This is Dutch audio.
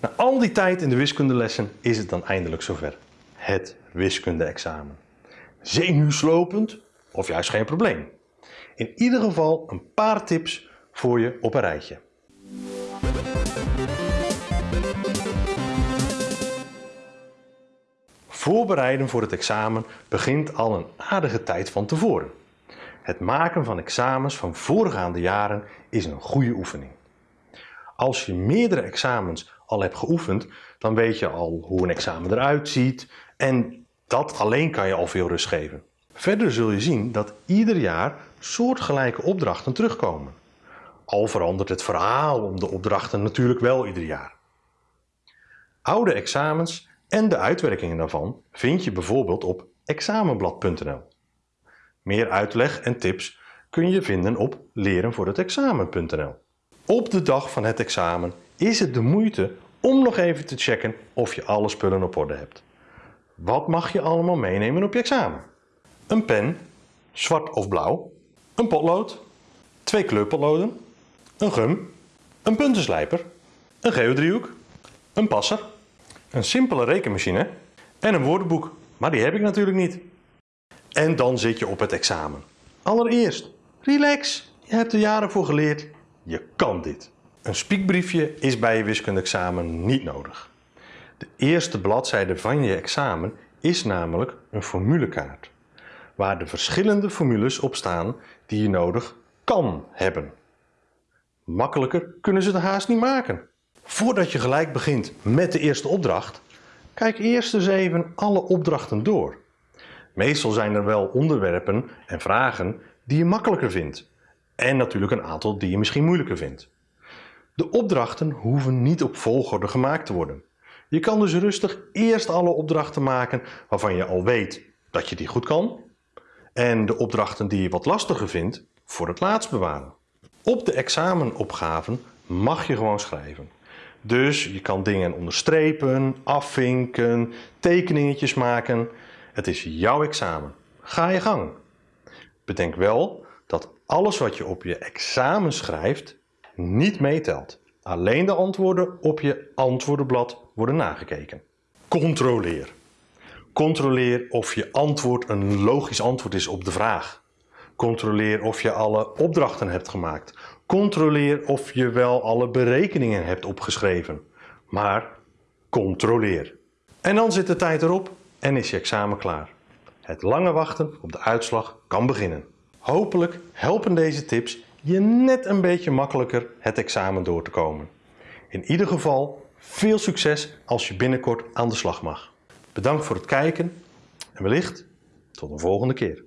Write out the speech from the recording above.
Na al die tijd in de wiskundelessen is het dan eindelijk zover. Het wiskunde-examen. Zenuwslopend of juist geen probleem. In ieder geval een paar tips voor je op een rijtje. Voorbereiden voor het examen begint al een aardige tijd van tevoren. Het maken van examens van voorgaande jaren is een goede oefening. Als je meerdere examens al hebt geoefend, dan weet je al hoe een examen eruit ziet en dat alleen kan je al veel rust geven. Verder zul je zien dat ieder jaar soortgelijke opdrachten terugkomen. Al verandert het verhaal om de opdrachten natuurlijk wel ieder jaar. Oude examens en de uitwerkingen daarvan vind je bijvoorbeeld op examenblad.nl. Meer uitleg en tips kun je vinden op lerenvoorhetexamen.nl. Op de dag van het examen is het de moeite om nog even te checken of je alle spullen op orde hebt. Wat mag je allemaal meenemen op je examen? Een pen, zwart of blauw, een potlood, twee kleurpotloden, een gum, een puntenslijper, een geodriehoek, een passer, een simpele rekenmachine en een woordenboek, maar die heb ik natuurlijk niet. En dan zit je op het examen. Allereerst, relax, je hebt er jaren voor geleerd, je kan dit. Een spiekbriefje is bij je wiskundeexamen niet nodig. De eerste bladzijde van je examen is namelijk een formulekaart, waar de verschillende formules op staan die je nodig kan hebben. Makkelijker kunnen ze de haast niet maken. Voordat je gelijk begint met de eerste opdracht, kijk eerst eens even alle opdrachten door. Meestal zijn er wel onderwerpen en vragen die je makkelijker vindt en natuurlijk een aantal die je misschien moeilijker vindt. De opdrachten hoeven niet op volgorde gemaakt te worden. Je kan dus rustig eerst alle opdrachten maken waarvan je al weet dat je die goed kan en de opdrachten die je wat lastiger vindt voor het laatst bewaren. Op de examenopgaven mag je gewoon schrijven. Dus je kan dingen onderstrepen, afvinken, tekeningetjes maken. Het is jouw examen. Ga je gang. Bedenk wel dat alles wat je op je examen schrijft niet meetelt. Alleen de antwoorden op je antwoordenblad worden nagekeken. Controleer. Controleer of je antwoord een logisch antwoord is op de vraag. Controleer of je alle opdrachten hebt gemaakt. Controleer of je wel alle berekeningen hebt opgeschreven. Maar controleer. En dan zit de tijd erop en is je examen klaar. Het lange wachten op de uitslag kan beginnen. Hopelijk helpen deze tips je net een beetje makkelijker het examen door te komen. In ieder geval veel succes als je binnenkort aan de slag mag. Bedankt voor het kijken en wellicht tot een volgende keer.